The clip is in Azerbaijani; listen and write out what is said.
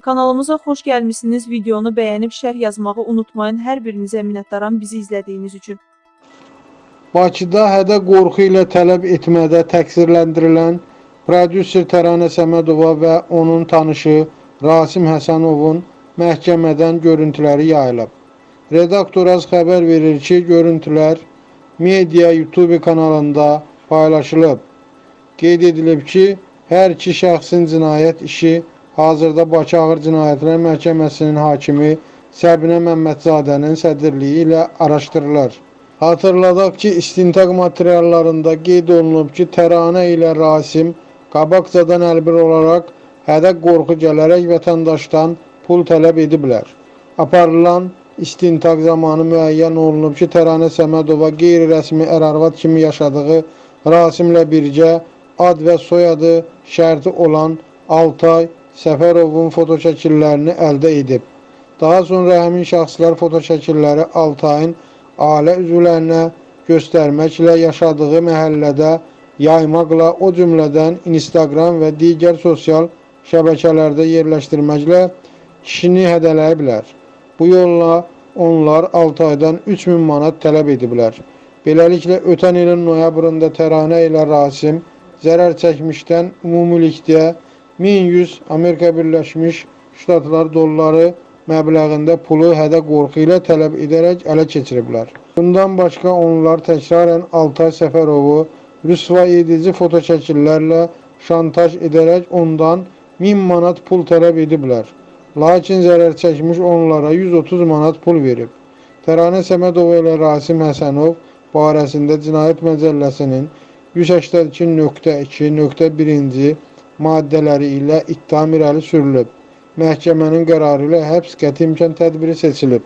Kanalımıza xoş gəlmisiniz. Videonu bəyənib şərh yazmağı unutmayın. Hər birinizə minnətdaram bizi izlədiyiniz üçün. Bakıda hədə qorxu ilə tələb etmədə təqsirləndirilən prodüser Təranə Səmədova və onun tanışı Rasim Həsənovun məhkəmədən görüntüləri yayılıb. Redaktoraz xəbər verir ki, görüntülər Media YouTube kanalında paylaşılıb. Qeyd edilib ki, hər iki şəxsin cinayət işi hazırda Bakı Ağır Cinayətlər Məhkəməsinin hakimi Səbinə Məmmədzadənin sədrliyi ilə araşdırılır. Hatırladaq ki, istintaq materiallarında qeyd olunub ki, Təranə ilə Rasim qabaqcadan əlbir olaraq hədə qorxu gələrək vətəndaşdan pul tələb ediblər. Aparılan istintaq zamanı müəyyən olunub ki, Təranə Səmədova qeyri-rəsmi ər-arvad kimi yaşadığı Rasimlə birgə ad və soyadı şərti olan Altay Səfərovun fotoşəkillərini əldə edib. Daha sonra həmin şəxslər fotoşəkilləri Altayın ailə üzvlərinə göstərməklə yaşadığı məhəllədə yaymaqla, o cümlədən Instagram və digər sosial şəbəkələrdə yerləşdirməklə kişini hədələyiblər. Bu yolla onlar 6 aydan 3000 manat tələb ediblər. Beləliklə, ötən ilin noyabrında Təranə ilə Rasim zərər çəkmişdən ümumilikdə 1100 Amerika Birləşmiş Ştatlar dolları məbləğində pulu hədə qorxu ilə tələb edərək ələ keçiriblər. Bundan başqa onlar təkrarən Altay Səfərovu rüsva edici fotoşəkillərlə şantaj edərək ondan 1000 manat pul tələb ediblər. Lakin zərər çəkmiş onlara 130 manat pul verib. Təranə Səmədova ilə Rasim Həsənov barəsində Cinayət Məcəlləsinin 182.2.1-ci maddələri ilə ittiham irəli sürülüb. Məhkəmənin qərarı ilə həbs qəti imkan tədbiri seçilib.